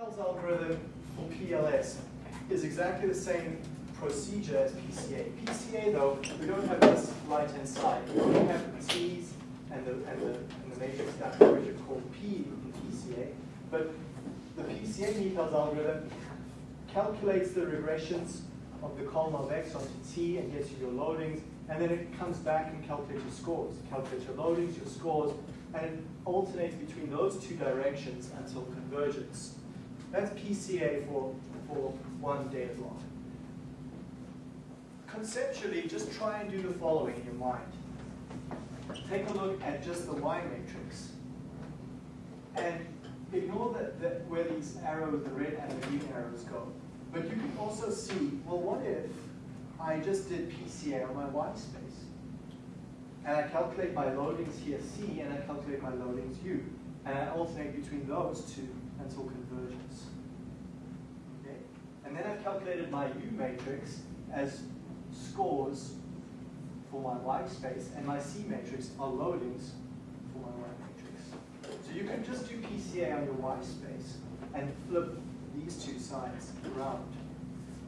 Bell's algorithm for PLS is exactly the same procedure as PCA. PCA though, we don't have this right-hand side. We have the T's and the, and the, and the matrix down here, which are called P in PCA. But the PCA NIPALS algorithm calculates the regressions of the column of X onto T and gets you your loadings, and then it comes back and calculates your scores. It calculates your loadings, your scores, and it alternates between those two directions until convergence. That's PCA for, for one data block. Conceptually, just try and do the following in your mind. Take a look at just the Y matrix. And ignore the, the, where these arrows, the red and the green arrows go. But you can also see, well, what if I just did PCA on my Y space? And I calculate my loadings here C, and I calculate my loadings U. And I alternate between those two until convergence. Okay? And then I've calculated my U matrix as scores for my Y space, and my C matrix are loadings for my Y matrix. So you can just do PCA on your Y space and flip these two sides around.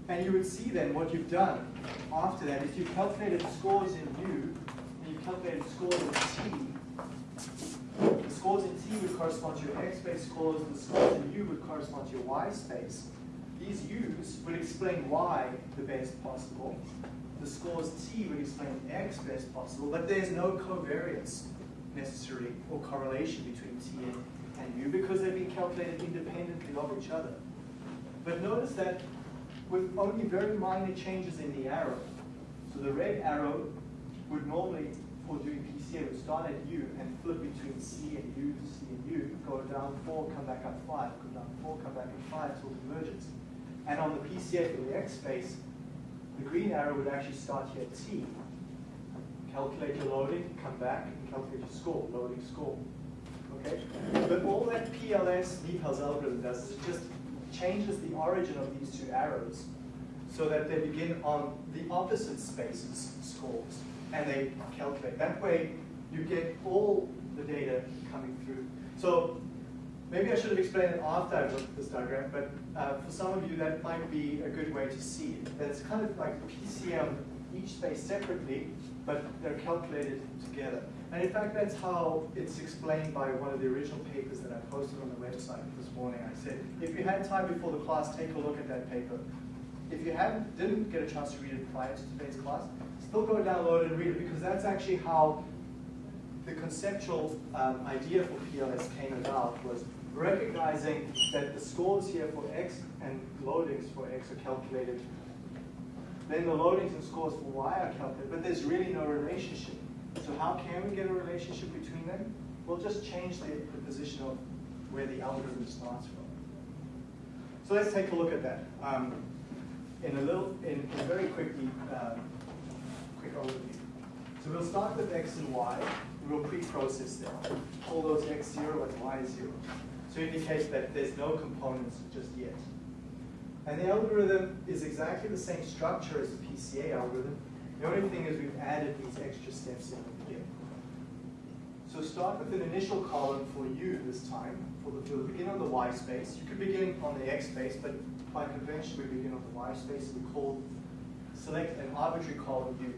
And you would see then what you've done after that is you've calculated scores in U, and you've calculated scores in T. The scores in T would correspond to your X space scores, the scores in U would correspond to your Y space. These U's would explain Y the best possible. The scores T would explain X best possible, but there's no covariance necessarily or correlation between T and, and U because they've been calculated independently of each other. But notice that with only very minor changes in the arrow, so the red arrow would normally, for doing PCA, would start at U and flip between C and U, C and U, go down 4, come back up 5, go down 4, come back up 5 till convergence. And on the PCA for the X space, the green arrow would actually start here at T. Calculate your loading, come back, and calculate your score, loading score. Okay? But all that PLS NIPALS algorithm does is it just changes the origin of these two arrows so that they begin on the opposite spaces scores and they calculate. That way you get all the data coming through. So maybe I should have explained it after I looked at this diagram, but uh, for some of you that might be a good way to see it. It's kind of like PCM each space separately, but they're calculated together. And in fact, that's how it's explained by one of the original papers that I posted on the website this morning. I said, if you had time before the class, take a look at that paper. If you hadn't, didn't get a chance to read it prior to today's class, still go download and read it because that's actually how the conceptual um, idea for PLS came about was recognizing that the scores here for X and loadings for X are calculated. Then the loadings and scores for Y are calculated, but there's really no relationship. So how can we get a relationship between them? We'll just change the, the position of where the algorithm starts from. So let's take a look at that. Um, in a little, in, very quickly, um, quick overview. So we'll start with x and y. We'll pre-process them. Call those x0 and y0. So it indicates that there's no components just yet. And the algorithm is exactly the same structure as the PCA algorithm. The only thing is we've added these extra steps in the beginning. So start with an initial column for u this time. For the, the begin on the y space. You could begin on the x space, but by convention we begin on the y space. We call select an arbitrary column u.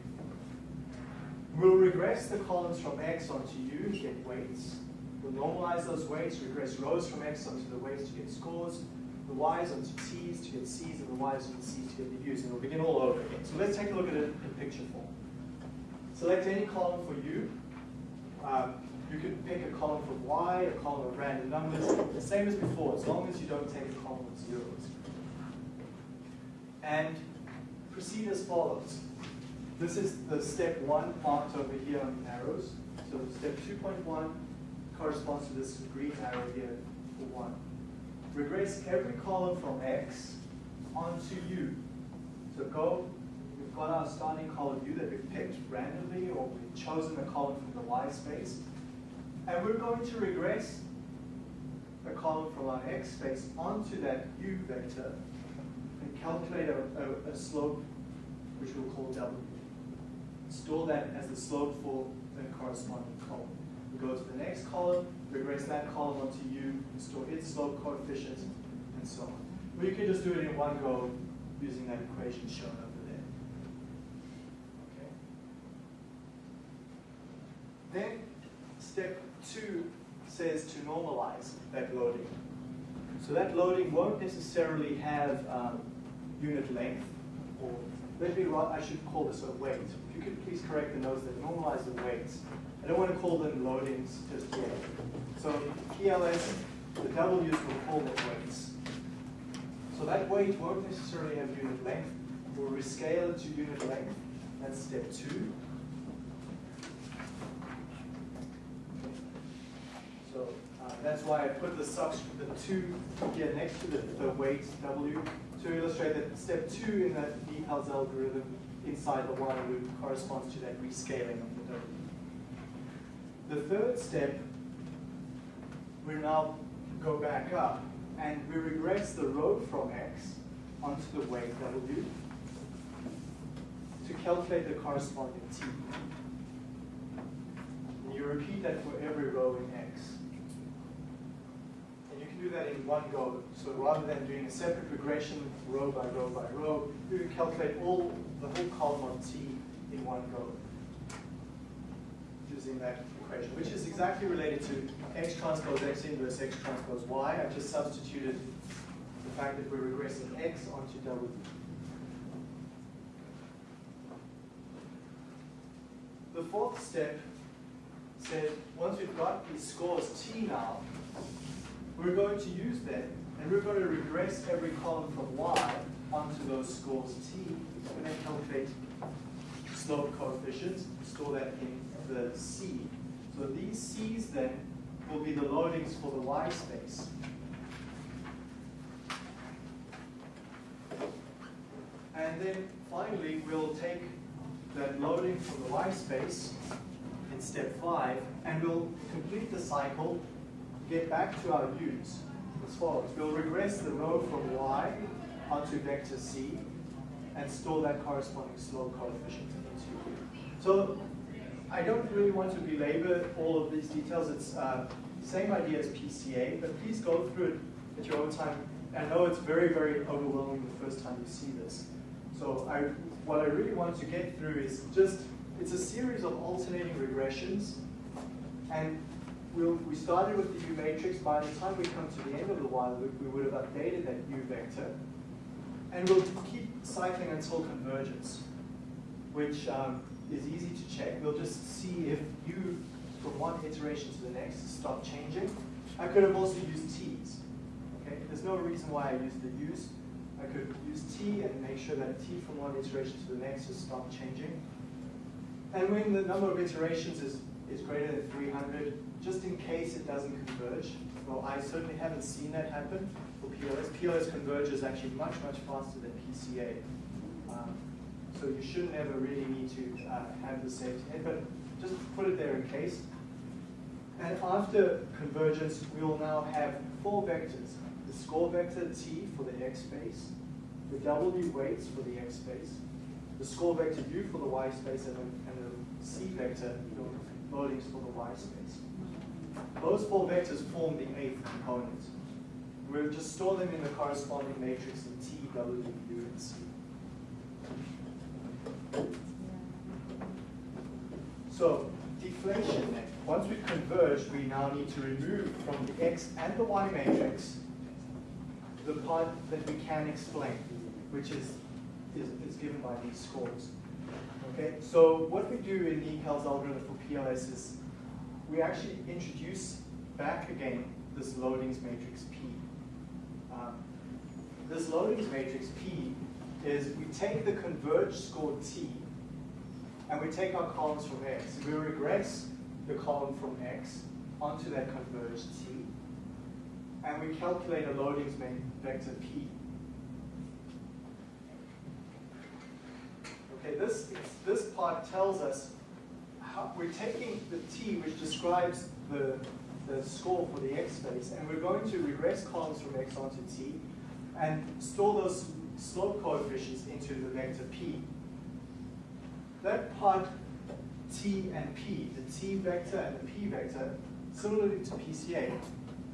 We'll regress the columns from x onto u to get weights. We'll normalize those weights, regress rows from x onto the weights to get scores, the y's onto t's to get c's, and the y's onto c's to get the u's. And we'll begin all over again. So let's take a look at it in picture form. Select any column for u. Um, you can pick a column for y, a column of random numbers, the same as before, as long as you don't take a column of zeros. And proceed as follows. This is the step one marked over here on arrows. So step 2.1 corresponds to this green arrow here for one. Regress every column from x onto u. So go, we've got our starting column u that we've picked randomly, or we've chosen a column from the y space. And we're going to regress a column from our x space onto that u vector and calculate a, a, a slope which we'll call w. Store that as the slope for the corresponding column. We go to the next column, regress that column onto u, and store its slope coefficient, and so on. Or you can just do it in one go using that equation shown over there. Okay. Then step two says to normalize that loading. So that loading won't necessarily have um, unit length, or let me I should call this a weight. You could please correct the notes that normalize the weights. I don't want to call them loadings just yet. So PLS, the W's will call them weights. So that weight won't necessarily have unit length. We'll rescale it to unit length. That's step two. So uh, that's why I put the subscript, the two here next to the, the weight W to illustrate that step two in that NIPALS algorithm inside the while loop corresponds to that rescaling of the W. The third step, we now go back up and we regress the row from x onto the weight W to calculate the corresponding t. And you repeat that for every row in x. Do that in one go. So rather than doing a separate regression row by row by row, you can calculate all the whole column on t in one go using that equation, which is exactly related to x transpose x inverse x transpose y. I've just substituted the fact that we're regressing x onto w. The fourth step said once we've got these scores t now, we're going to use them and we're going to regress every column from y onto those scores t and then calculate slope coefficients, store that in the C. So these C's then will be the loadings for the Y space. And then finally, we'll take that loading from the Y space in step five, and we'll complete the cycle, get back to our U's as follows. We'll regress the row from Y onto vector C, and store that corresponding slope coefficient into U. So I don't really want to belabor all of these details. It's uh, same idea as PCA, but please go through it at your own time. I know it's very, very overwhelming the first time you see this. So I, what I really want to get through is just, it's a series of alternating regressions. And we'll, we started with the U matrix. By the time we come to the end of the while loop, we would have updated that U vector. And we'll keep cycling until convergence, which um, is easy to check. We'll just see if U from one iteration to the next stop changing. I could have also used T's. Okay, there's no reason why I used the U's. I could use T and make sure that T from one iteration to the next has stopped changing. And when the number of iterations is, is greater than 300, just in case it doesn't converge, well, I certainly haven't seen that happen for PLS. PLS converges actually much, much faster than PCA. Um, so you shouldn't ever really need to uh, have the safety net, but just put it there in case. And after convergence, we will now have four vectors. The score vector T for the x space, the W weights for the x space, the score vector U for the y space, and the, and the C vector loadings for the y space. Those four vectors form the eighth component. We'll just store them in the corresponding matrix in T, W, U, and C. So deflation then. Once we've converged, we now need to remove from the x and the y matrix the part that we can explain, which is, is, is given by these scores. Okay, so what we do in NIPALS algorithm for PLS is we actually introduce back again this loadings matrix P. Um, this loadings matrix P is we take the converged score T and we take our columns from X. We regress the column from X onto that converged T and we calculate a loadings vector P. Okay, this, this part tells us how, we're taking the T, which describes the, the score for the X space, and we're going to regress columns from X onto T and store those slope coefficients into the vector P. That part T and P, the T vector and the P vector, similarly to PCA,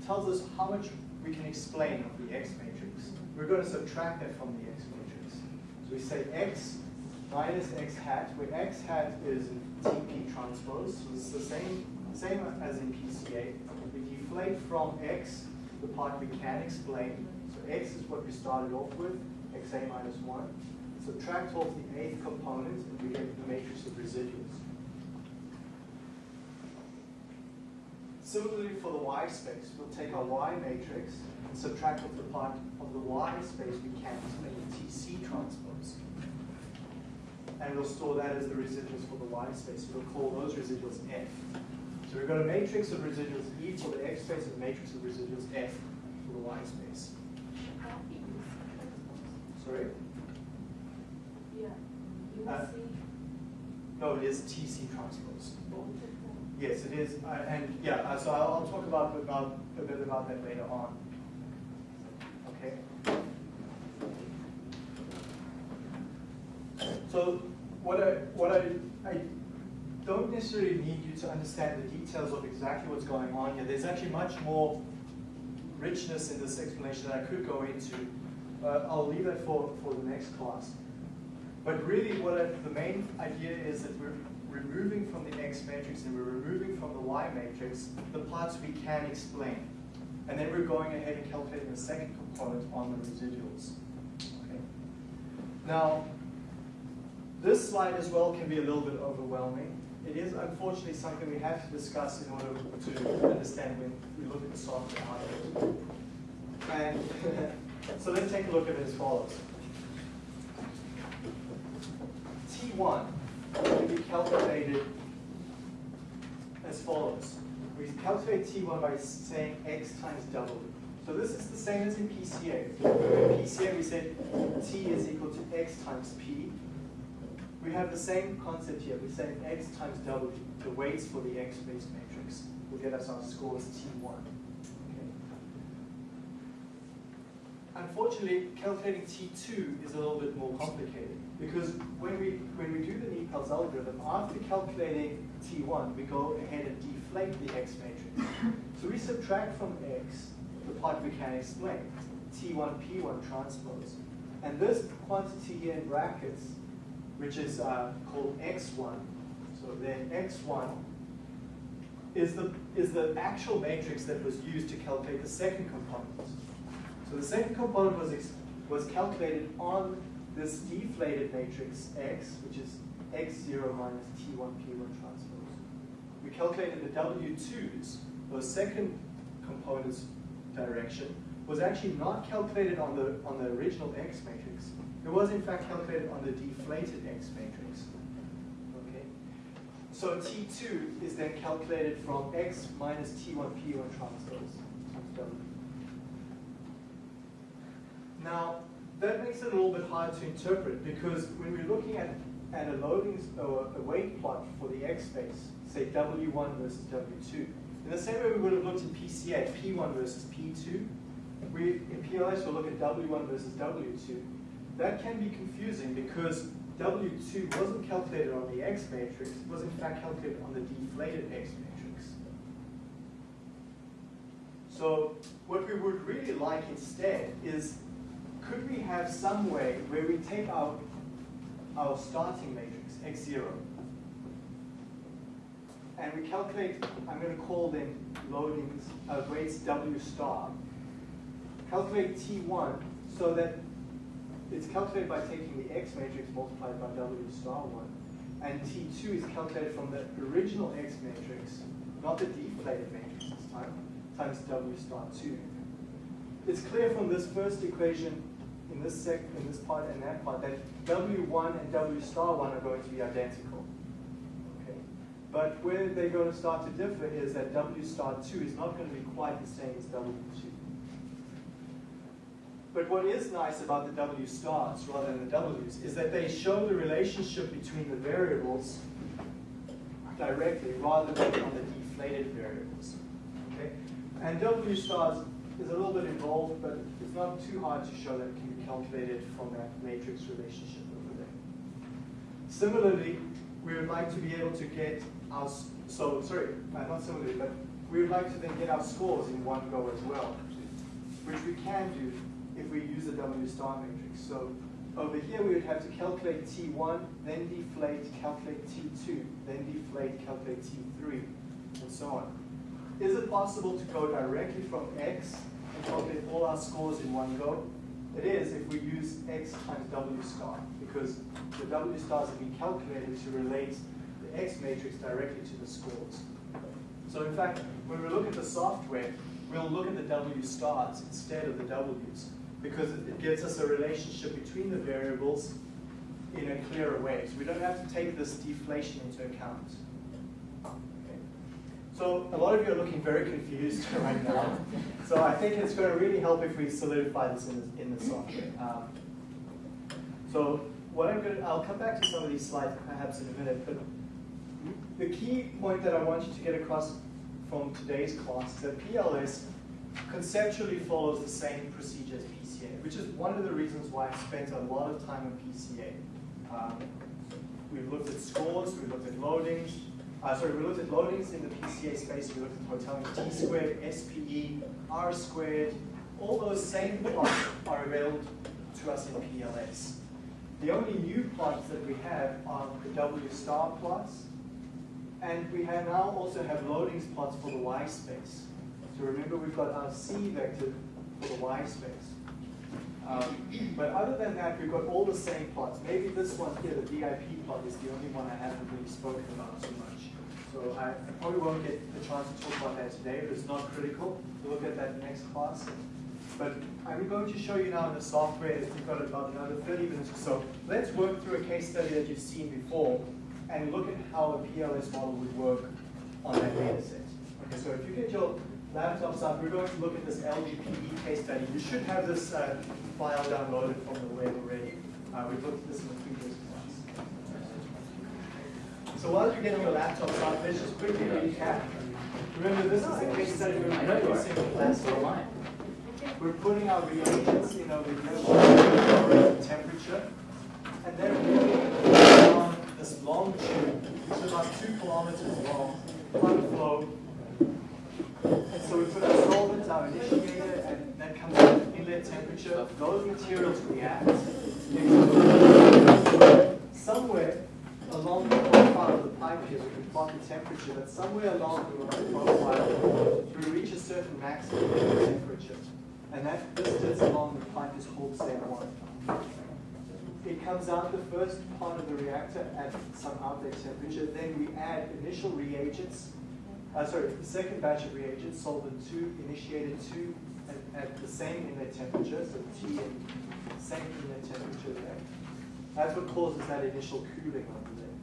tells us how much we can explain of the X matrix. We're going to subtract that from the X matrix. So we say X minus X hat, where X hat is TP transpose, so it's the same, same as in PCA. We deflate from X the part we can explain. So X is what we started off with, XA minus 1. Subtract off the eighth component, and we get the matrix of residuals. Similarly for the Y space, we'll take our Y matrix and subtract off the part of the Y space we can explain TC transpose. And we'll store that as the residuals for the Y space. We'll call those residuals F. So we've got a matrix of residuals E for the X space and a matrix of residuals F for the Y space. Sorry? Yeah. Uh, No, it is TC transpose. both of them. Yes, it is, uh, and yeah, uh, so I'll, I'll talk about, about a bit about that later on. Okay. So what I what I I don't necessarily need you to understand the details of exactly what's going on here. There's actually much more richness in this explanation that I could go into. Uh, I'll leave that for, for the next class. But really what I, the main idea is that we're removing from the X matrix and we're removing from the Y matrix the parts we can explain. And then we're going ahead and calculating the second component on the residuals. Okay. Now, this slide as well can be a little bit overwhelming. It is unfortunately something we have to discuss in order to understand when we look at the software output. And so let's take a look at it as follows. T1 can be calculated as follows. We calculate T1 by saying x times W. So this is the same as in PCA. In PCA we said T is equal to x times P. We have the same concept here. We say x times W, the weights for the x-space matrix, will get us our scores T1. Okay. Unfortunately, calculating T2 is a little bit more complicated because when we when we do the NIPALS algorithm, after calculating T1, we go ahead and deflate the X matrix. So we subtract from X the part we can explain, T1, P1 transpose. And this quantity here in brackets, which is uh, called X1, so then X1 is the, is the actual matrix that was used to calculate the second component. So the second component was, was calculated on this deflated matrix X, which is X0 minus T1 P1 transpose. We calculated the W2s, the second component's direction, was actually not calculated on the, on the original X matrix. It was in fact calculated on the deflated X matrix. Okay? So T2 is then calculated from X minus T1 P1 transpose times W. Now, that makes it a little bit hard to interpret because when we're looking at, at a loading or a weight plot for the X space, say W1 versus W2, in the same way we would have looked in PCA, P1 versus P2, we, in PLS we'll look at W1 versus W2. That can be confusing because W2 wasn't calculated on the X matrix, it was in fact calculated on the deflated X matrix. So what we would really like instead is could we have some way where we take our, our starting matrix, x0, and we calculate, I'm going to call them loadings, uh, weights W star, calculate T1 so that it's calculated by taking the X matrix multiplied by W star 1, and T2 is calculated from the original X matrix, not the deflated matrix this time, times W star 2. It's clear from this first equation in this sec in this part and that part that W1 and W star 1 are going to be identical. Okay? But where they're going to start to differ is that W star 2 is not going to be quite the same as W2. But what is nice about the W stars rather than the W's is that they show the relationship between the variables directly rather than on the deflated variables. Okay? And W stars is a little bit involved, but it's not too hard to show that it can be calculated from that matrix relationship over there. Similarly, we would like to be able to get our, so, sorry, uh, not similarly, but we would like to then get our scores in one go as well. which we can do if we use a W star matrix. So over here we would have to calculate T1, then deflate, calculate T2, then deflate, calculate T3, and so on. Is it possible to go directly from X and calculate all our scores in one go? It is if we use X times W star, because the W stars have been calculated to relate the X matrix directly to the scores. So in fact, when we look at the software, we'll look at the W stars instead of the W's because it gives us a relationship between the variables in a clearer way. So we don't have to take this deflation into account. Okay. So a lot of you are looking very confused right now. So I think it's going to really help if we solidify this in the, in the software. Um, so what I'm going to, I'll come back to some of these slides perhaps in a minute, but the key point that I want you to get across from today's class is that PLS conceptually follows the same procedure as PCA, which is one of the reasons why I spent a lot of time in PCA. Um, we've looked at scores, we've looked at loadings, uh, sorry, we looked at loadings in the PCA space, we looked at Hotelling T squared, SPE, R squared, all those same plots are available to us in PLS. The only new plots that we have are the W star plots, and we have now also have loadings plots for the Y space. So remember we've got our C vector for the Y space. Um, but other than that, we've got all the same plots. Maybe this one here, the VIP plot, is the only one I haven't really spoken about too much. So I, probably won't get the chance to talk about that today, but it's not critical. We'll look at that next class. But I'm going to show you now in the software, we've got about another 30 minutes or so. Let's work through a case study that you've seen before and look at how a PLS model would work on that data set. Okay, so if you get your laptops up, we're going to look at this LDPE case study. You should have this uh, file downloaded from the web already. Uh, we've looked at this in the previous class. So while you're getting your laptops up, let's just quickly recap. Remember, this is a case study we're reducing plastic. We're putting our reagents in over here, temperature, and then we're on this long tube, which is about two kilometers long, plug flow. And so we put our solvent, our initiator, and that comes at inlet temperature. Those materials react. Somewhere along the profile of the pipe here, we can plot the temperature, but somewhere along the profile, we reach a certain maximum temperature. And that distance along the pipe is called step one. It comes out the first part of the reactor at some outlet temperature. Then we add initial reagents. Uh, sorry, the second batch of reagents, solvent 2, initiated 2, at, at the same inlet temperature, so T and same inlet temperature there. That's what causes that initial cooling over there.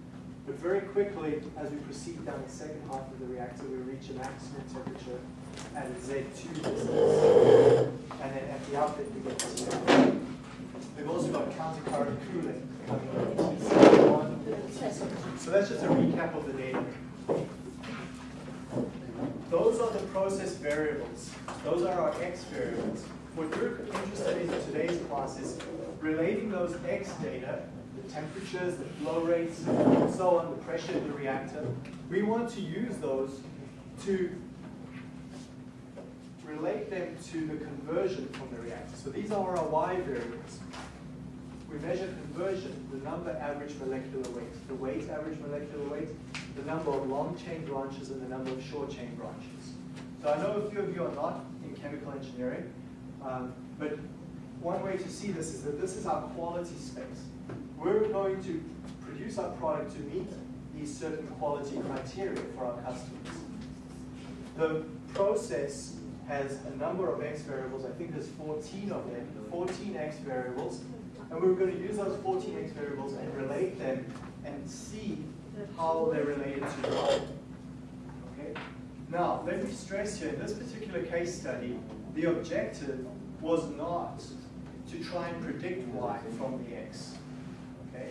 But very quickly, as we proceed down the second half of the reactor, we reach a maximum temperature at Z2 distance. And then at the outlet, we get to We've also got countercurrent cooling coming in So that's just a recap of the data. The process variables. Those are our x variables. What we're interested in today's class is relating those x data, the temperatures, the flow rates, and so on, the pressure in the reactor. We want to use those to relate them to the conversion from the reactor. So these are our y variables. We measure conversion, the number average molecular weight, the weight average molecular weight, the number of long chain branches, and the number of short chain branches. So I know a few of you are not in chemical engineering, um, but one way to see this is that this is our quality space. We're going to produce our product to meet these certain quality criteria for our customers. The process has a number of x variables. I think there's 14 of them, 14 x variables. And we're going to use those 14 x variables and relate them and see how they're related to y. Okay? Now, let me stress here, in this particular case study, the objective was not to try and predict y from the x. Okay?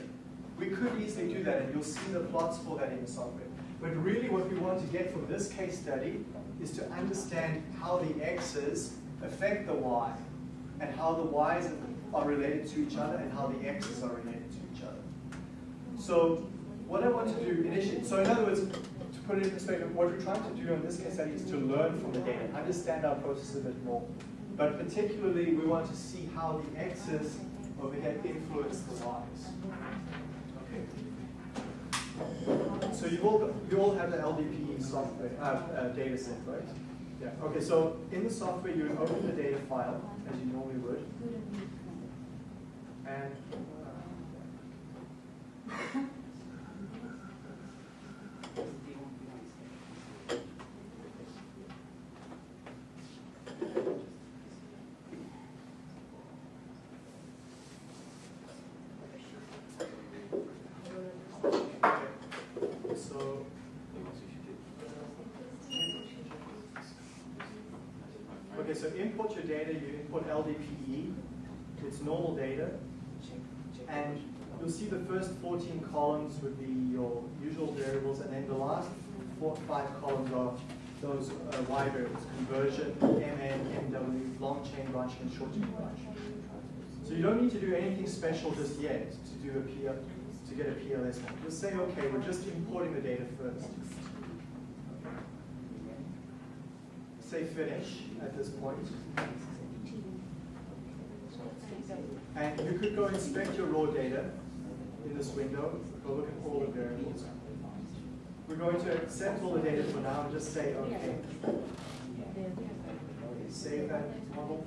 We could easily do that, and you'll see the plots for that in the software. But really what we want to get from this case study is to understand how the x's affect the y, and how the y's are related to each other, and how the x's are related to each other. So what I want to do initially, so in other words, put it in perspective, what we're trying to do in this case study is to learn from the data, understand our process a bit more. But particularly, we want to see how the x's over here influence the y's. Okay. So you all, you all have the LDP software, uh, uh, data set, right? Yeah. Okay, so in the software, you would open the data file, as you normally would, and so Okay, so import your data, LDPE, it's normal data, and you'll see the first 14 columns would be your usual variables, and then the last four, five columns are those uh, Y variables, conversion, MN, MW, long chain branching, and short chain branching. So you don't need to do anything special just yet to do a PL, to get a PLS one. Just say, okay, we're just importing the data first. Say finish at this point. And you could go inspect your raw data in this window, go look at all the variables. We're going to accept all the data for now and just say, okay. Save that model.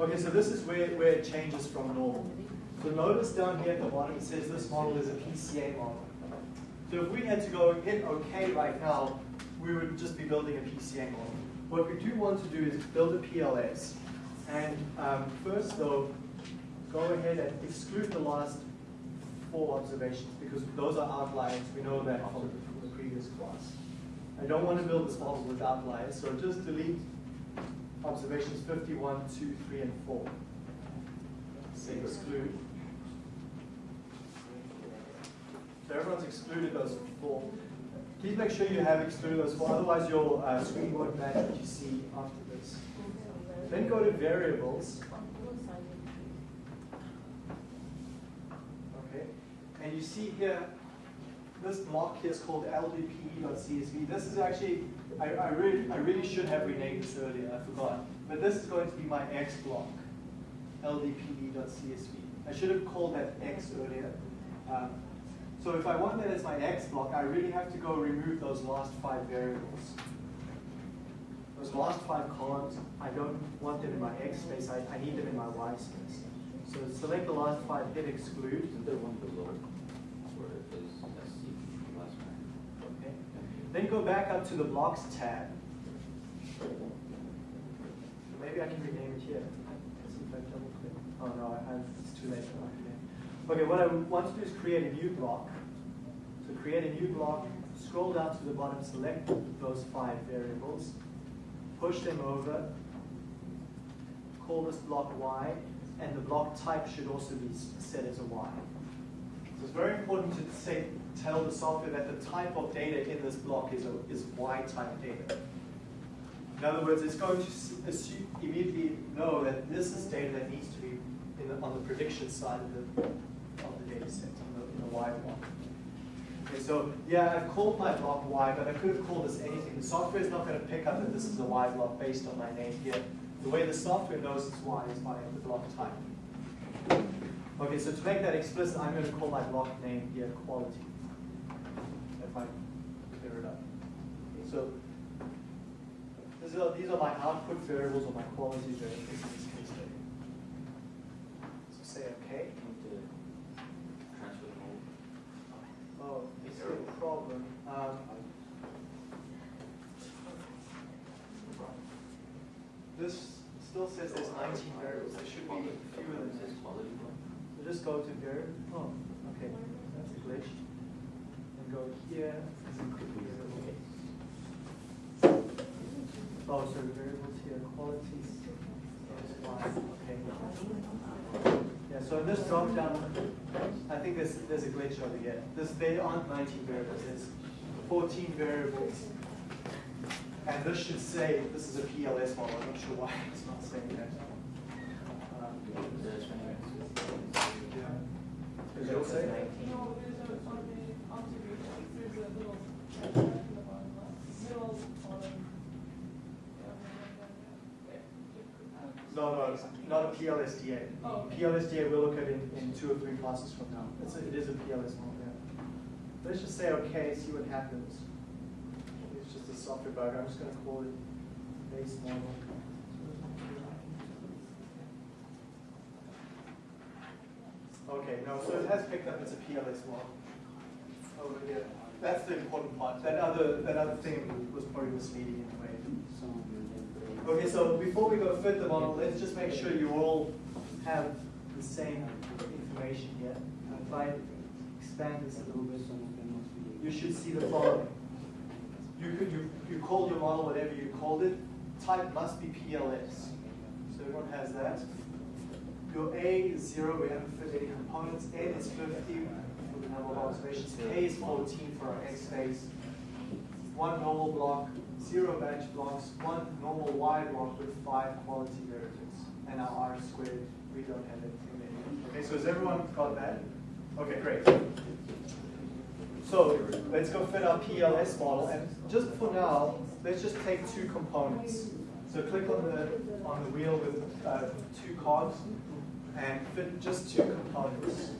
Okay, so this is where, where it changes from normal. So notice down here at the bottom, it says this model is a PCA model. So if we had to go hit OK right now, we would just be building a PCA model. What we do want to do is build a PLS. And um, first though, go ahead and exclude the last four observations because those are outliers. We know that from the previous class. I don't want to build this model with outliers, so just delete observations 51, 2, 3, and 4. Say exclude. So everyone's excluded those four. Please make sure you have excluded those four, otherwise your uh, screen won't match what you see after this. Then go to variables. Okay, and you see here, this block here is called ldpe.csv. This is actually, I, I, really, I really should have renamed this earlier, I forgot. But this is going to be my x block, ldpe.csv. I should have called that x earlier. Um, so if I want that as my x block, I really have to go remove those last five variables. Those last five columns, I don't want them in my x space, I, I need them in my y space. So select the last five, hit exclude. Isn't there one below where it says SC last one? Okay. Then go back up to the blocks tab. Maybe I can rename it here. Let's see if I double click. Oh no, I, I, it's too late for that. Okay, what I want to do is create a new block. So create a new block, scroll down to the bottom, select those five variables, push them over, call this block Y, and the block type should also be set as a Y. So it's very important to say, tell the software that the type of data in this block is, a, is Y type data. In other words, it's going to assume, immediately know that this is data that needs to be the, on the prediction side of the, of the data set, in the, in the Y block. Okay, so yeah, I've called my block Y, but I could have called this anything. The software is not going to pick up that this is a Y block based on my name here. The way the software knows it's Y is by the block type. Okay, so to make that explicit, I'm going to call my block name here quality. If I clear it up. Okay, So these are, these are my output variables or my quality variables in this case. So say okay. Need to transfer the whole. Oh, this is a problem. Um, this still says there's 19 variables. There should be fewer than this. So just go to variable. Oh, okay. That's a glitch. And go here. Oh, so variables here, Qualities. Okay. Yeah, so in this drop down, I think there's, there's a glitch over here. This, they aren't 19 variables, there's 14 variables. And this should say, this is a PLS model, I'm not sure why it's not saying that. Um, There's many. yeah. Does it say? No, there's a, on the observation, there's a little Middle, bottom. No, no, not a PLSDA. Oh, okay. PLSDA we'll look at in, in two or three classes from now. It's a, it is a PLS model, yeah. Let's just say okay, see what happens. It's just a software bug. I'm just gonna call it base model. Okay, no, so it has picked up it's a PLS model. Over oh, here. That's the important part. That other, that other thing was probably misleading in a way. Mm-hmm. Okay, so before we go fit the model, let's just make sure you all have the same information here. If I expand this a little bit, you should see the following. You could, you, you called your model whatever you called it, type must be PLS. So everyone has that. Your A is zero, we haven't fit any components. N is fifty for the number of observations. K is fourteen for our X space. One normal block, zero batch blocks, one normal Y block with five quality variables. And our R squared, we don't have anything there. Okay, so has everyone got that? Okay, great. So let's go fit our PLS model, and just for now, let's just take two components. So click on the on the wheel with uh, two cogs, and fit just two components.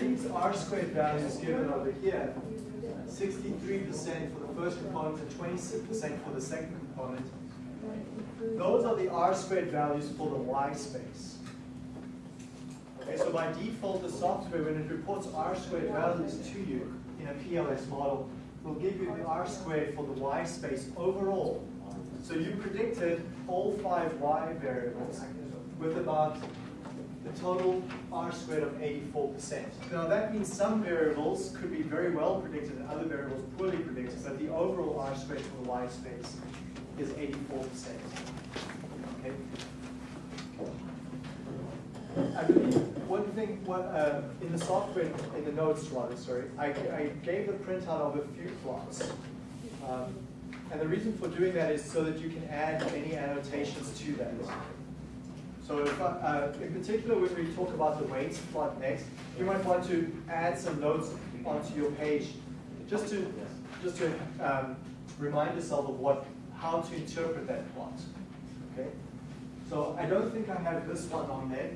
These R squared values given over here, 63% for the first component and 26% for the second component. Those are the R squared values for the Y space. Okay, so by default, the software, when it reports R squared values to you in a PLS model, will give you the R squared for the Y space overall. So you predicted all five Y variables with about the total R squared of 84%. Now that means some variables could be very well predicted and other variables poorly predicted, but the overall R squared for the Y space is 84%. Okay? I believe one thing, what, uh, in the software, in the notes rather, sorry, I, I gave the printout of a few plots. Um, and the reason for doing that is so that you can add any annotations to that. So if, uh, in particular, when we talk about the weights plot next, you might want to add some notes onto your page, just to, just to um, remind yourself of what, how to interpret that plot. Okay? So I don't think I have this one on there,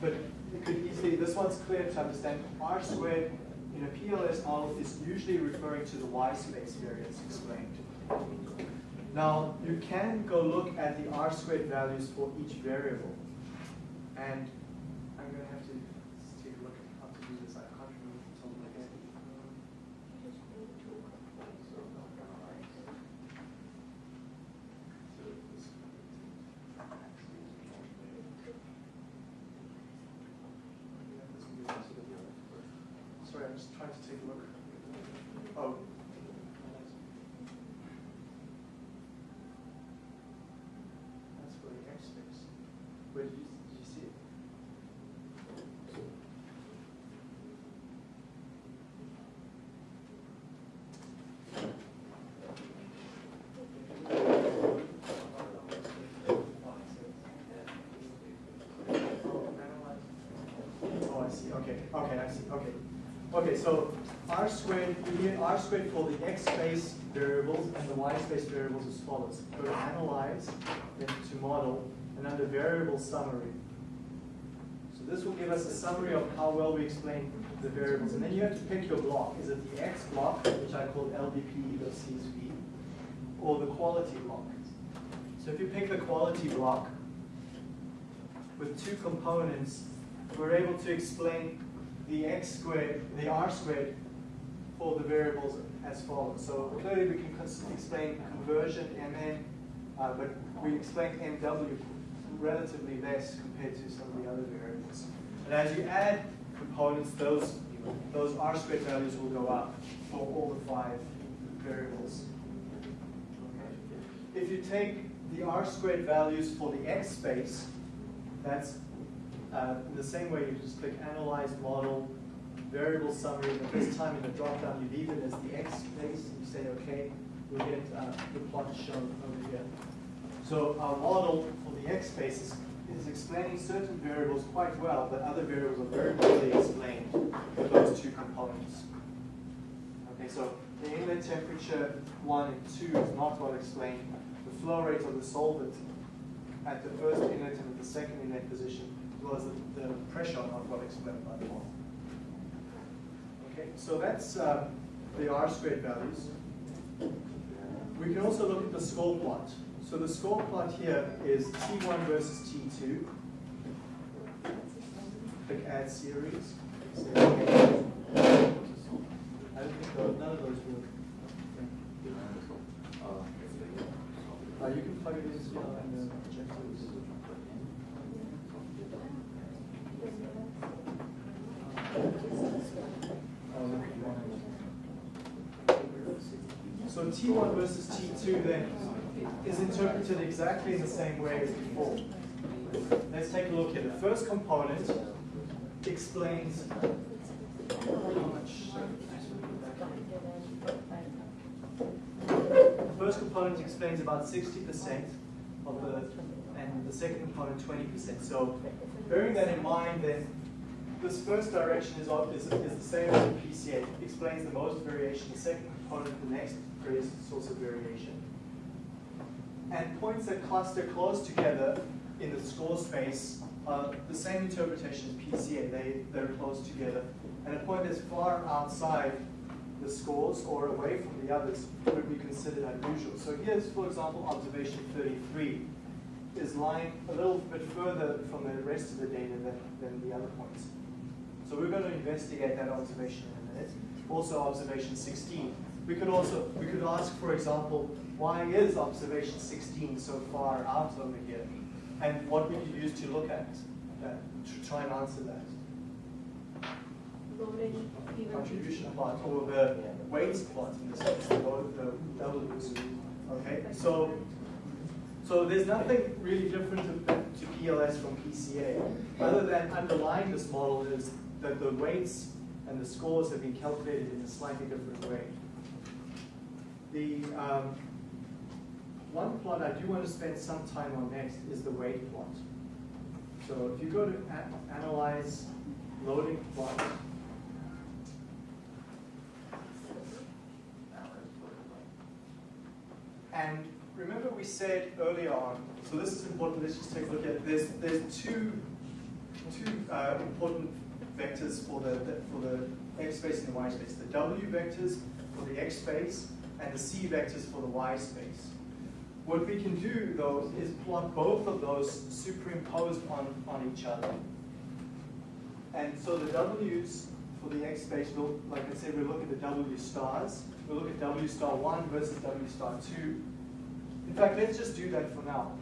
but you could easily, this one's clear to understand. R squared in a PLS model is usually referring to the Y space variance explained. Now, you can go look at the R squared values for each variable. And I'm going to have to take a look at how to do this. I can't remember off the top of my head. Sorry, I'm just trying to take a look. Oh. That's for the X space. Where did you, did you see it? Oh, I see, okay, okay, I see, okay. Okay, so R squared, need R squared for the X space variables and the Y space variables as follows. Go to analyze, then to model, and under variable summary. So this will give us a summary of how well we explain the variables. And then you have to pick your block. Is it the X block, which I called LDPE.CSV, or the quality block? So if you pick the quality block with two components, we're able to explain the x squared, the r squared for the variables as follows. So clearly we can explain conversion mn, uh, but we explain mw relatively less compared to some of the other variables. And as you add components, those, those r squared values will go up for all the five variables. If you take the r squared values for the x space, that's uh, in the same way, you just click Analyze Model, Variable Summary, and this time in the dropdown, you leave it as the X space, and you say OK, we'll get uh, the plot shown over here. So our model for the X space is is explaining certain variables quite well, but other variables are very poorly explained with those two components. Okay, so the inlet temperature one and two is not well explained. The flow rate of the solvent at the first inlet and at the second inlet position, as well the, the pressure not well explained by the model. Okay, so that's um, the R squared values. We can also look at the score plot. So the score plot here is T1 versus T2. Click add series. I don't think those, none of those work. Uh, you can plug it in, you know, in the projectors. So T1 versus T2 then is interpreted exactly in the same way as before. Let's take a look here. The first component explains how much. The first component explains about 60% of the, and the second component 20%. So bearing that in mind, then this first direction is, is, is the same as the PCA. It explains the most variation. The second component, the next greatest source of variation. And points that cluster close together in the score space are the same interpretation as PCA. They, they're close together. And a point that's far outside the scores or away from the others would be considered unusual. So here's, for example, observation 33 is lying a little bit further from the rest of the data than, than the other points. So we're going to investigate that observation in a minute. Also observation 16. We could also, we could ask, for example, why is observation 16 so far out over here? And what would you use to look at that, to try and answer that? Loading. Contribution plot, or the weights plot in this case, the W's. Okay, so, so there's nothing really different to, to PLS from PCA, other than underlying this model is that the weights and the scores have been calculated in a slightly different way. The um, one plot I do want to spend some time on next is the weight plot. So if you go to analyze loading plot, And remember we said earlier on, so this is important, let's just take a look at, there's, there's two, two uh, important vectors for the- for the x space and the y space. The w vectors for the x space and the c vectors for the y space. What we can do though is plot both of those superimposed on, on each other. And so the w's for the x space, we'll, like I said, we'll look at the w stars. We'll look at w star 1 versus w star 2. In fact, let's just do that for now.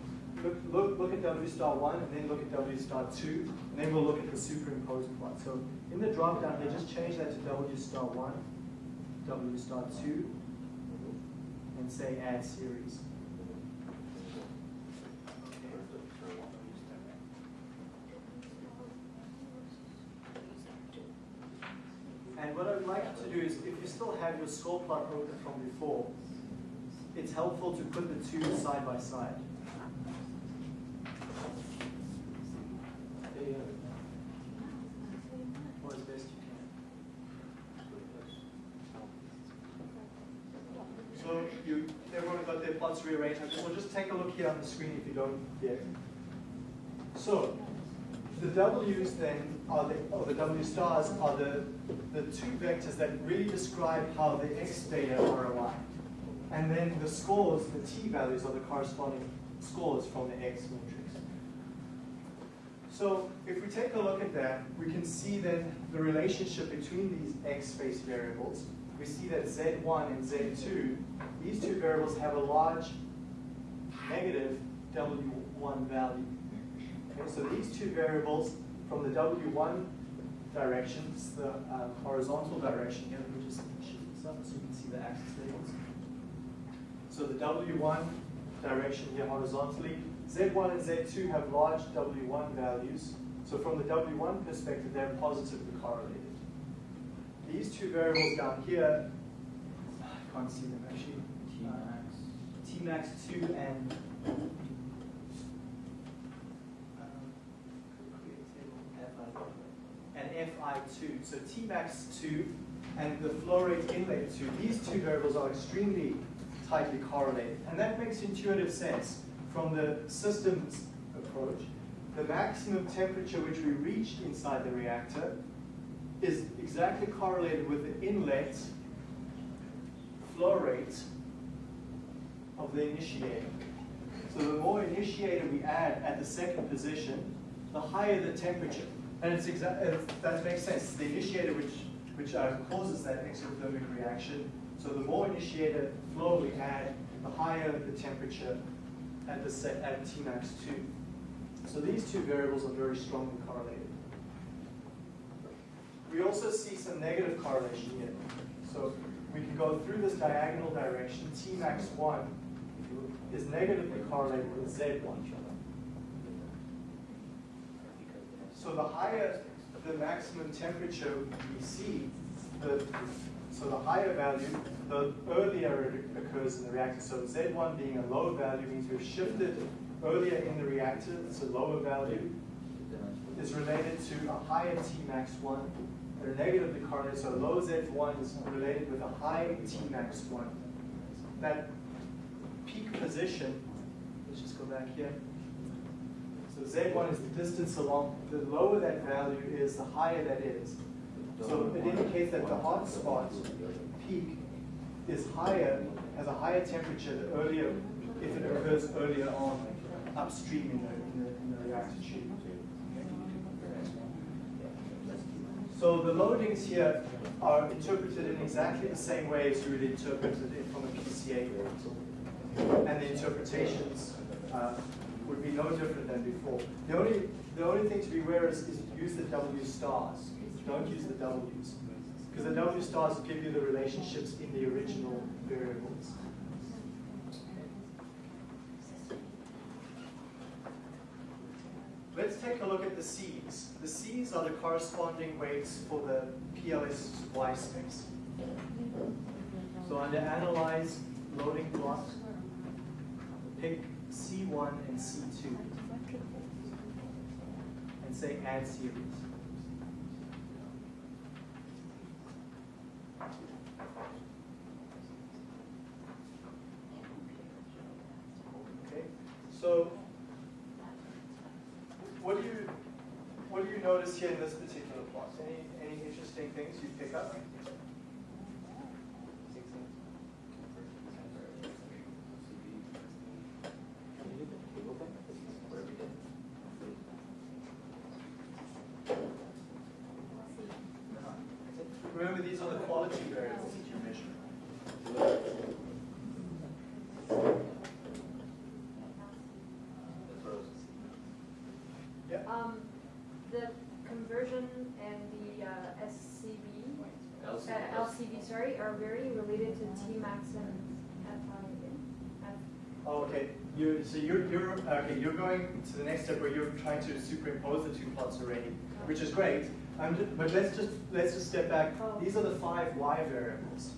Look, look, look at w star 1 and then look at w star 2, and then we'll look at the superimposed plot. So in the drop down here, just change that to w star 1, w star 2, and say add series. And what I'd like to do is, if you still have your score plot open from before, it's helpful to put the two side by side. Or as best you can. So you, everyone got their We'll just take a look here on the screen if you don't yet. So the W's then are the, or the W stars are the, the two vectors that really describe how the X data are aligned. And then the scores, the T values are the corresponding scores from the X matrix. So if we take a look at that, we can see then the relationship between these X space variables. We see that Z1 and Z2, these two variables have a large negative W1 value. Okay, so these two variables from the W1 direction, the uh, horizontal direction here, let me just shift this up so you can see the axis labels. So the W1 direction here horizontally, Z1 and Z2 have large W1 values. So from the W1 perspective, they're positively correlated. These two variables down here, I can't see them actually max 2n. And um, fi2, so t max 2 and the flow rate inlet 2, these two variables are extremely tightly correlated. And that makes intuitive sense from the systems approach. The maximum temperature which we reached inside the reactor is exactly correlated with the inlet flow rate of the initiator. So the more initiator we add at the second position, the higher the temperature. And it's that makes sense. The initiator which, which uh, causes that exothermic reaction. So the more initiator flow we add, the higher the temperature at the set at Tmax 2. So these two variables are very strongly correlated. We also see some negative correlation here. So we can go through this diagonal direction. Tmax 1 is negatively correlated with Z1. So the higher the maximum temperature we see, the, so the higher value, the earlier it occurs in the reactor. So Z1 being a low value means we've shifted earlier in the reactor, it's a lower value, is related to a higher Tmax1. They're negatively correlated, so low Z1 is related with a high Tmax1. That peak position, let's just go back here. So Z1 is the distance along, the lower that value is, the higher that is. So it indicates that the hot spot peak is higher, has a higher temperature the earlier, if it occurs earlier on upstream in the, in the, in the reactor tube. So the loadings here are interpreted in exactly the same way as you would interpret it from a PCA. And the interpretations uh, would be no different than before. The only, the only thing to be aware is, is use the W stars. Don't use the W's. Because the W stars give you the relationships in the original variables. Let's take a look at the C's. The C's are the corresponding weights for the PLS Y space. So under Analyze Loading Plot, pick C1 and C2 and say Add Series. Okay, so what do you what do you notice here in this particular plot? Any any interesting things you pick up? Remember, these are the quality variables that you measure. Yeah. Um, the conversion and the uh, SCB, uh, LCB, sorry, are very related to Tmax and FI. F- Oh, okay. You so you're you're okay. You're going to the next step where you're trying to superimpose the two plots already, which is great. I'm just, but let's just let's just step back. Oh. These are the five y variables.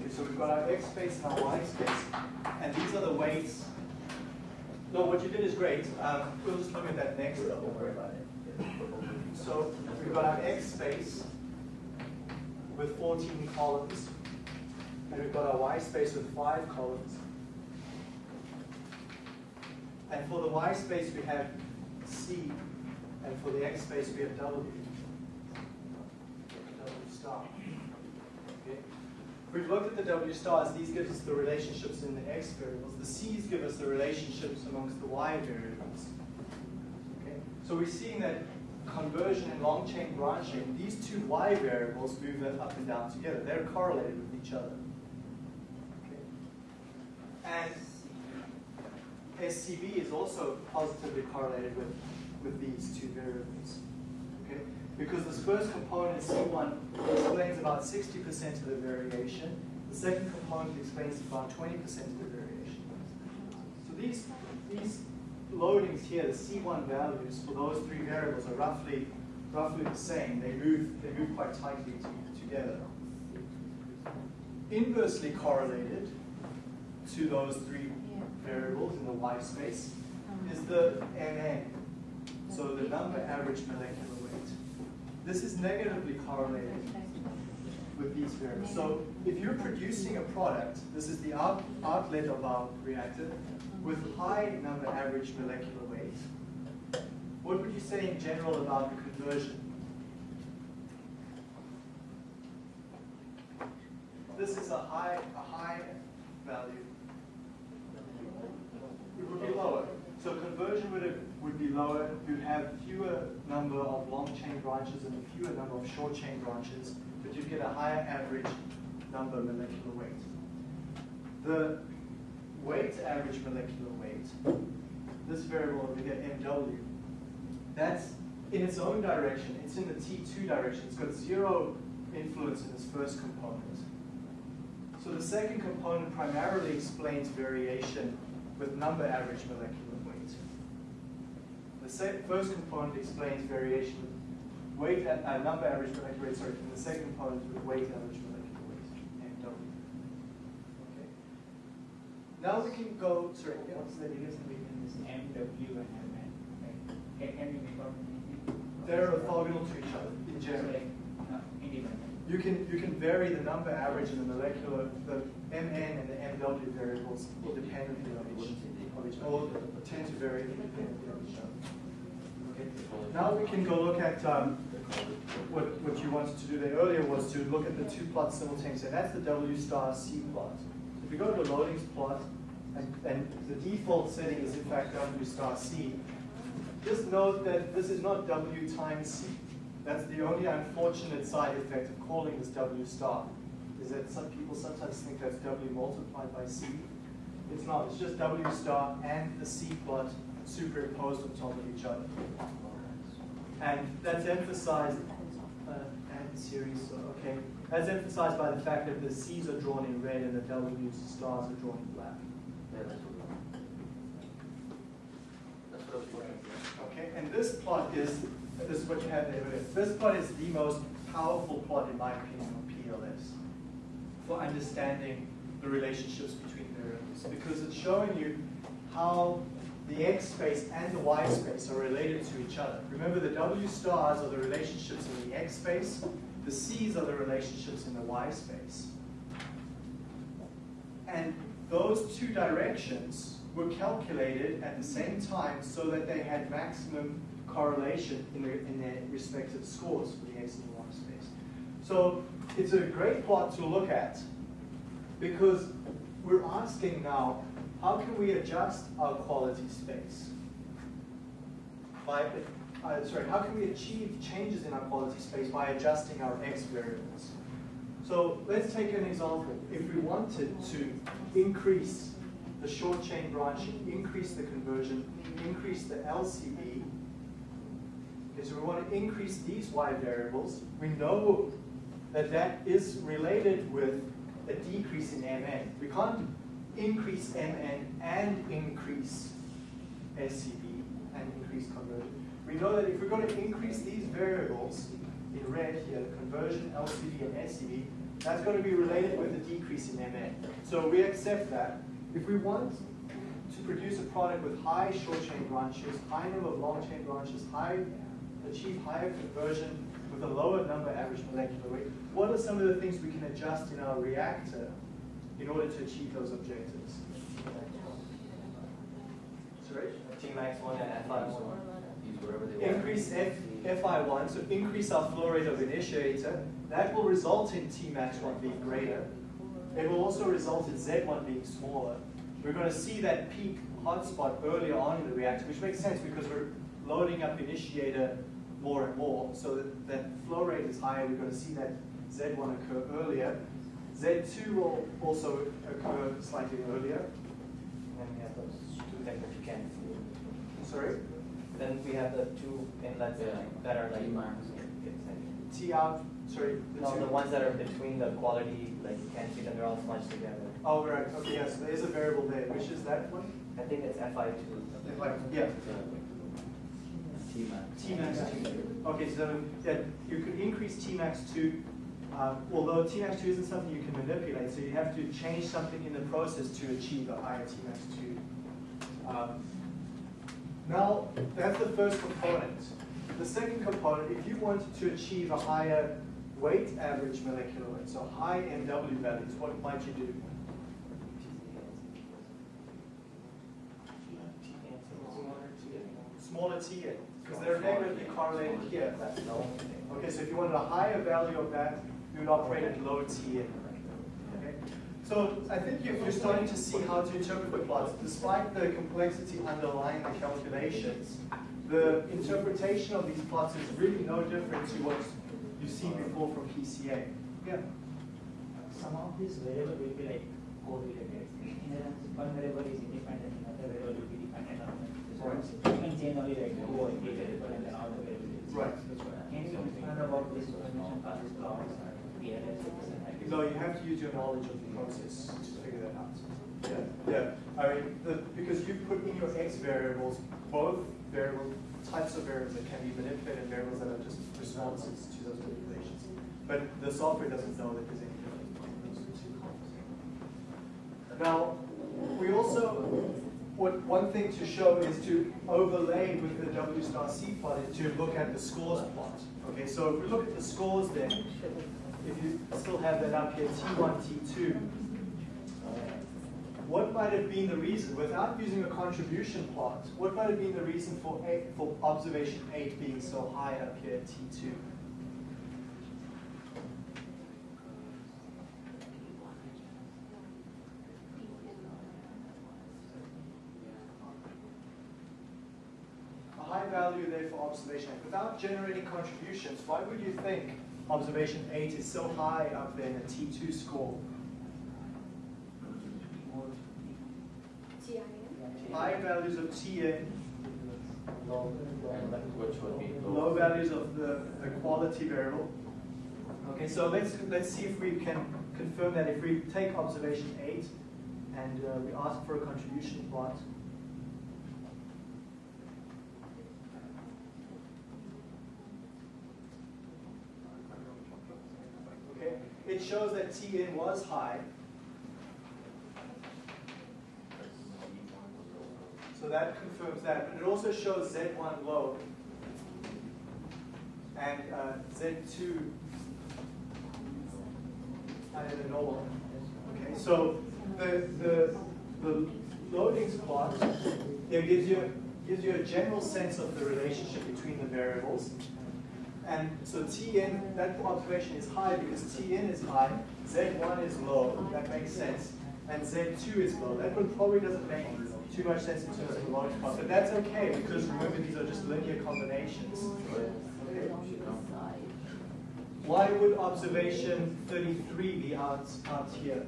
Okay, so we've got our x space and our y space, and these are the weights. No, what you did is great. Um, we'll just look at that next. Don't worry about it. So we've got our x space with 14 columns, and we've got our y space with five columns. And for the y space, we have C, and for the x space, we have W. Star. Okay. We've looked at the W stars. These give us the relationships in the x variables. The C's give us the relationships amongst the y variables. Okay. So we're seeing that conversion and long chain branching, these two y variables move up and down together. They're correlated with each other. Okay. And SCB is also positively correlated with, with these two variables. Because this first component, C1, explains about 60% of the variation. The second component explains about 20% of the variation. So these, these loadings here, the C1 values for those three variables are roughly, roughly the same. They move, they move quite tightly to, together. Inversely correlated to those three variables in the y space is the MN, so the number average molecular. This is negatively correlated with these variables. So if you're producing a product, this is the out, outlet of our reactor, with high number average molecular weight, what would you say in general about the conversion? This is a high, a high value. It would be lower. So conversion would, have, would be lower. You'd have fewer number of long chain branches and a fewer number of short chain branches, but you'd get a higher average number molecular weight. The weight average molecular weight, this variable over here, MW, that's in its own direction. It's in the T2 direction. It's got zero influence in this first component. So the second component primarily explains variation with number average molecular. The first component explains variation weight at uh, number average molecular weight, sorry, and the second component with weight average molecular weight, MW. Okay. Now we can go, sorry, yeah, What's the difference between this MW and MN? Like, out? they're orthogonal to each other in general. Like, uh. You can, you can vary the number average and the molecular, the MN and the MW variables independently of each, each, or tend to vary independently of each other. Okay. Now we can go look at, um, what, what you wanted to do there earlier was to look at the two plots simultaneously, and that's the W star C plot. If you go to the loadings plot, and, and the default setting is in fact W star C, just note that this is not W times C. That's the only unfortunate side effect of calling this W star, is that some people sometimes think that's W multiplied by C. It's not, it's just W star and the C plot superimposed on top of each other. And that's emphasized, uh, and series, so, okay. That's emphasized by the fact that the C's are drawn in red and the W stars are drawn in black. Okay, and this plot is, this is what you have there. This plot is the most powerful plot, in my opinion, on PLS for understanding the relationships between because it's showing you how the x space and the y space are related to each other. Remember, the w stars are the relationships in the x space, the c's are the relationships in the y space. And those two directions were calculated at the same time so that they had maximum correlation in their, in their respective scores for the x and the y space. So it's a great plot to look at because we're asking now, how can we adjust our quality space? By, uh, sorry, how can we achieve changes in our quality space by adjusting our x variables? So let's take an example. If we wanted to increase the short chain branching, increase the conversion, increase the LCB, okay, so we want to increase these y variables, we know that that is related with a decrease in MN. We can't increase MN and increase SCB and increase conversion. We know that if we're going to increase these variables in red here, conversion, LCB, and SCB, that's going to be related with a decrease in MN. So we accept that. If we want to produce a product with high short chain branches, high number of long chain branches, high achieve higher conversion with a lower number average molecular weight, what are some of the things we can adjust in our reactor in order to achieve those objectives? Sorry? Tmax one and Fi one. Use whatever they want. Increase F, Fi1, so increase our flow rate of initiator. That will result in Tmax1 being greater. It will also result in Z1 being smaller. We're going to see that peak hotspot earlier on in the reactor, which makes sense because we're loading up initiator more and more, so that, that flow rate is higher. We're going to see that Z1 occur earlier. Z2 will also occur slightly earlier. And then we have those two things that you can't. Sorry? Then we have the two inlets Yeah. that are like. Tmax. T out, sorry. the No, two- the ones that are between the quality, like you can't see them, they're all smudged together. Oh, right, okay, yes, So there is a variable there. Which is that one? I think it's Fi two. If I- Yeah. T-Max. Tmax two. Okay, so yeah, you could increase Tmax two, uh, although Tmax two isn't something you can manipulate, so you have to change something in the process to achieve a higher Tmax two. Um, now, that's the first component. the second component, if you wanted to achieve a higher weight average molecular weight, so high MW values, what might you do? Smaller Tn, because they're negatively correlated here. That's the only thing. Okay, so if you wanted a higher value of that, you would operate at low Tn. Okay? So I think you're, you're starting to see how to interpret the plots. Despite the complexity underlying the calculations, the interpretation of these plots is really no different to what you've seen before from PCA. Yeah. Some of these variable will be like correlated. In a sense, one variable is independent, another variable will be dependent on it. So Right. You can change only like two or three variable and then all the variables. Right. Can you explain about this information for this class? And No, you have to use your knowledge of the process to figure that out. Yeah, yeah. I mean, the, because you put in your x variables, both variable types of variables that can be manipulated and variables that are just responses to those manipulations. But the software doesn't know that there's any difference between those two columns. Now, we also, what, one thing to show is to overlay with the W star C plot is to look at the scores plot. Okay, so if we look at the scores then, if you still have that up here, T1, T2, what might have been the reason, without using a contribution plot, what might have been the reason for eight, for observation 8 being so high up here at T2? A high value there for observation 8. Without generating contributions, why would you think observation 8 is so high up there in a T2 score? TIN. High values of Tn, Low, Which would be low values of the quality variable. Okay, so let's let's see if we can confirm that if we take observation 8 and uh, we ask for a contribution plot. Okay, it shows that Tn was high. So that confirms that. But it also shows Z1 low and uh, Z2 higher than normal. Okay, so the, the, the loadings plot here gives you, gives you a general sense of the relationship between the variables. And so Tn, that observation is high because Tn is high, Z1 is low, that makes sense, and Z2 is low. That one probably doesn't make too much sense in terms of the loading plot, but that's okay because remember these are just linear combinations. Why would observation 33 be out, out here?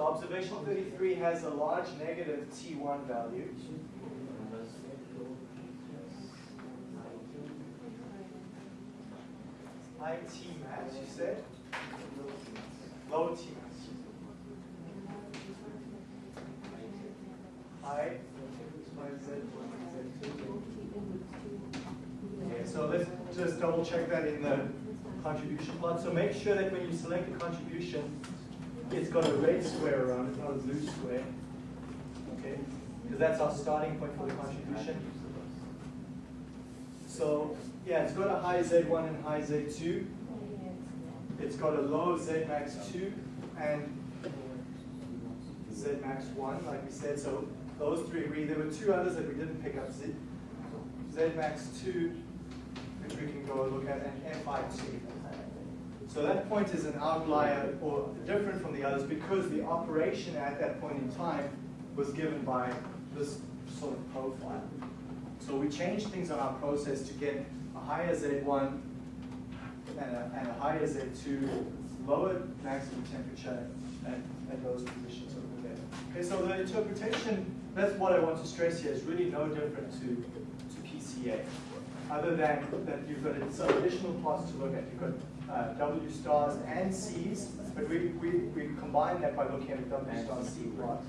So observation 33 has a large negative T1 value. High T max, you said? Low T max. High. Okay, so let's just double check that in the contribution plot. So make sure that when you select a contribution, it's got a red square around it, not a blue square. Okay, because that's our starting point for the contribution. So yeah, it's got a high Z1 and high Z2. It's got a low Z max 2 and Z max 1, like we said. So those three agree. There were two others that we didn't pick up. Z, Z max 2, which we can go look at, and Fi2. So that point is an outlier or different from the others because the operation at that point in time was given by this sort of profile. So we changed things on our process to get a higher Z1 and a, and a higher Z2, lower maximum temperature at, at those positions over there. Okay, so the interpretation, that's what I want to stress here, is really no different to, to PCA. Other than that you've got some additional plots to look at. You've got uh, W stars and Cs, but we, we, we combine that by looking at a W star C plot.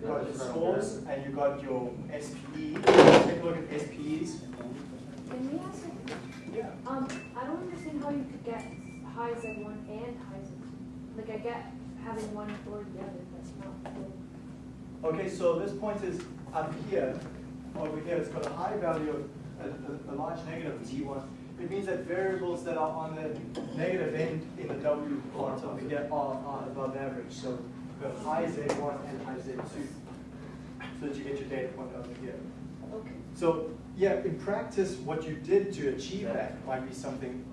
You've got your scores and you've got your SPE. Take a look at SPEs. Can we ask a Yeah. Um, I don't understand how you could get high Z1 and high Z2. like I get having one or the other, that's not really. Okay, so this point is up here, over here, it's got a high value of a, a, a large negative of T1. It means that variables that are on the negative end in the W part over here are, are above average. So high Z1 and high Z2. So that you get your data point over here. Okay. So, yeah, in practice, what you did to achieve that might be something,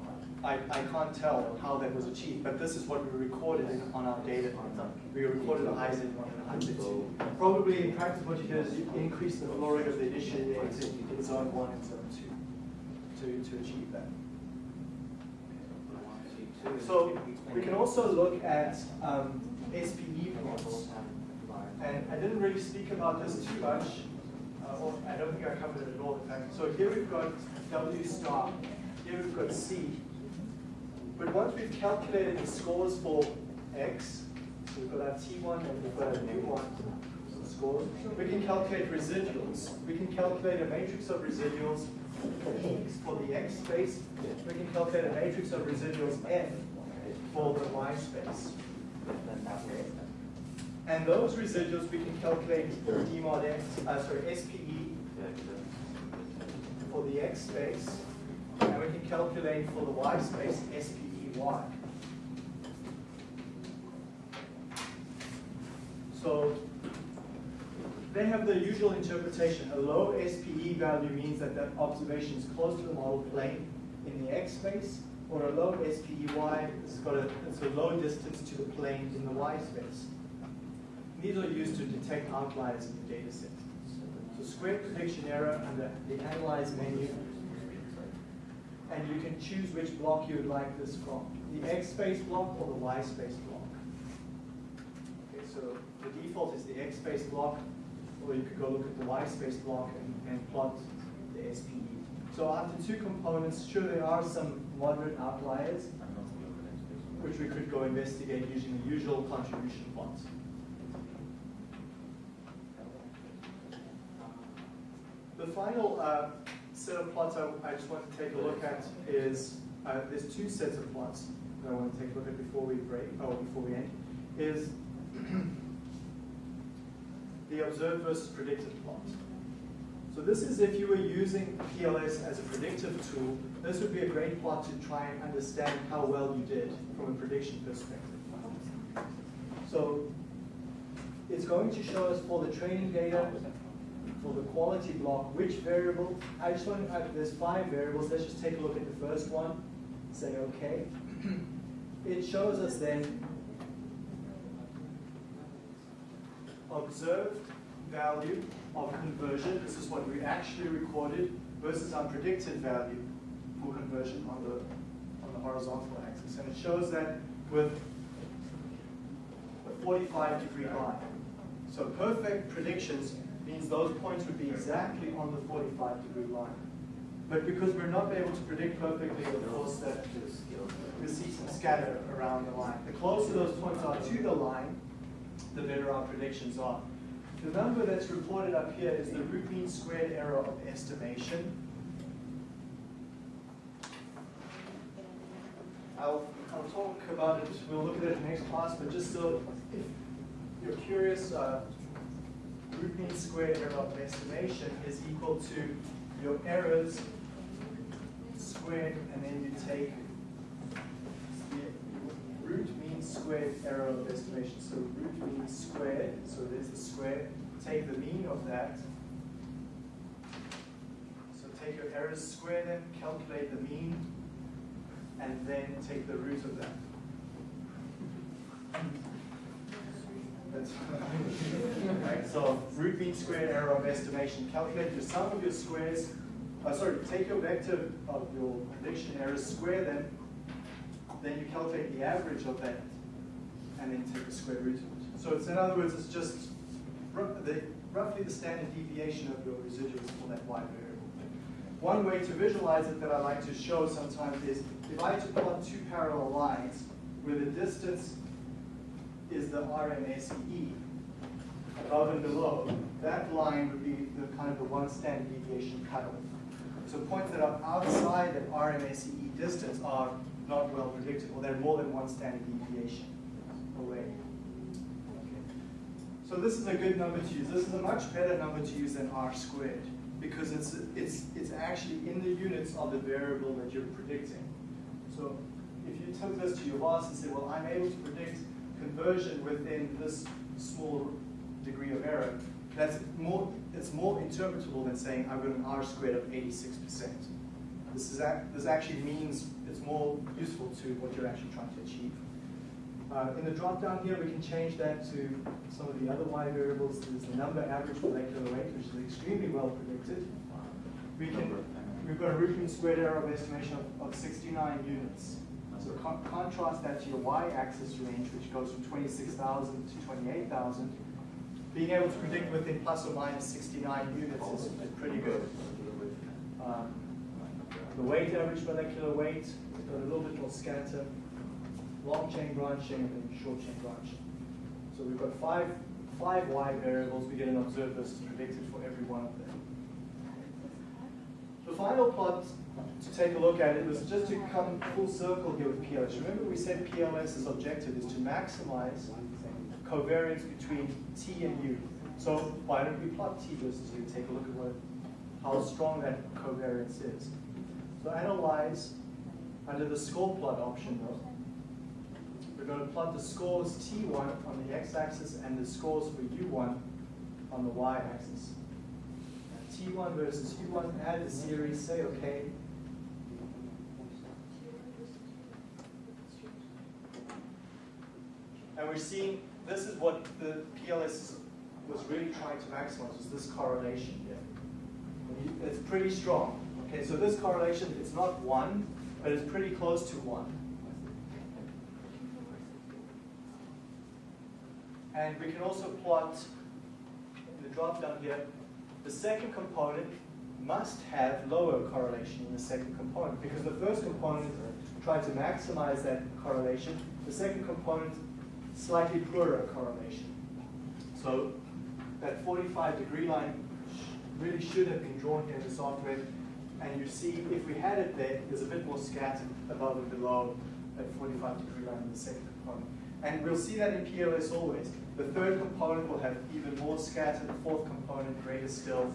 I, I can't tell how that was achieved, but this is what we recorded in, on our data. We recorded a high Z1 and a high Z2. Probably in practice, what you did is you increase the flow rate of the initial exit in zone one and zone two to, to achieve that. So we can also look at um, SPE plots. And I didn't really speak about this too much, uh, or I don't think I covered it at all, in fact. So here we've got W star, here we've got C. But once we've calculated the scores for X, so we've got our T1 and we've got our U1 scores, we can calculate residuals. We can calculate a matrix of residuals for the X space. We can calculate a matrix of residuals F for the Y space. And those residuals we can calculate for D mod X, uh, sorry, SPE for the X space, and we can calculate for the Y space SPEY. So they have the usual interpretation. A low SPE value means that that observation is close to the model plane in the X space, or a low SPEY has got a, it's a low distance to the plane in the Y space. These are used to detect outliers in the data set. So square prediction error under the Analyze menu, and you can choose which block you would like this from, the X space block or the Y space block. Okay, so the default is the X space block, or you could go look at the Y space block and, and plot the SPE. So after two components, sure there are some moderate outliers, which we could go investigate using the usual contribution plots. The final uh, set of plots I, I, just want to take a look at is, uh, there's two sets of plots that I want to take a look at before we break, or before we end, is the observed versus predicted plot. So this is if you were using PLS as a predictive tool, this would be a great plot to try and understand how well you did from a prediction perspective. So it's going to show us for the training data, for the quality block, which variable, I just want, uh, there's five variables, let's just take a look at the first one, say okay. It shows us then observed value of conversion, this is what we actually recorded, versus our predicted value for conversion on the, on the horizontal axis. And it shows that with a 45 degree line. So perfect predictions means those points would be exactly on the 45 degree line. But because we're not able to predict perfectly, of course, that we see some scatter around the line. The closer those points are to the line, the better our predictions are. The number that's reported up here is the root mean squared error of estimation. I'll, I'll talk about it, we'll look at it in the next class, but just so if you're curious, uh, root mean squared error of estimation is equal to your errors squared, and then you take the root mean squared error of estimation. So root mean squared, so there's the square. Take the mean of that. So take your errors square them, calculate the mean, and then take the root of that. Right. So root mean squared error of estimation. Calculate the sum of your squares. Uh, sorry, take your vector of your prediction errors, square them, then you calculate the average of that, and then take the square root of it. So it's in other words, it's just the, roughly the standard deviation of your residuals for that y variable. One way to visualize it that I like to show sometimes is if I had to plot two parallel lines where the distance is the RMSE above and below, that line would be the kind of the one standard deviation cutoff. So points that are outside that RMSE distance are not well predictable. they're more than one standard deviation. Away. So this is a good number to use. This is a much better number to use than r squared because it's, it's, it's actually in the units of the variable that you're predicting. So if you took this to your boss and said, well, I'm able to predict conversion within this small degree of error, that's more, it's more interpretable than saying I've got an r squared of 86%. This, is this actually means it's more useful to what you're actually trying to achieve. Uh, in the drop down here, we can change that to some of the other y variables. There's the number average molecular weight, which is extremely well predicted. We can, we've got a root mean squared error of estimation of, of 69 units. So con contrast that to your y-axis range, which goes from 26,000 to 28,000. Being able to predict within plus or minus 69 units is, is pretty good. Um, the weight average molecular weight got a little bit more scatter long chain branching and short chain branching. So we've got five, five Y variables. We get an observed versus predicted for every one of them. The final plot to take a look at it was just to come full circle here with PLS. Remember we said PLS's objective is to maximize covariance between T and U. So why don't we plot T versus U, take a look at what, how strong that covariance is. So analyze under the score plot option though. We're going to plot the scores T1 on the x-axis and the scores for U1 on the y-axis. T1 versus U1, add the series, say okay. And we're seeing, this is what the PLS was really trying to maximize, was this correlation here. It's pretty strong. Okay, so this correlation, it's not one, but it's pretty close to one. And we can also plot in the drop down here, the second component must have lower correlation in the second component because the first component tried to maximize that correlation. The second component, slightly poorer correlation. So that 45 degree line really should have been drawn here in the software. And you see, if we had it there, there's a bit more scatter above and below that 45 degree line in the second component. And we'll see that in PLS always. The third component will have even more scatter, the fourth component greater still,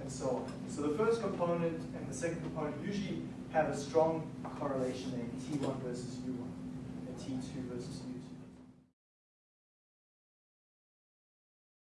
and so on. So the first component and the second component usually have a strong correlation in T1 versus U1, and T2 versus U2.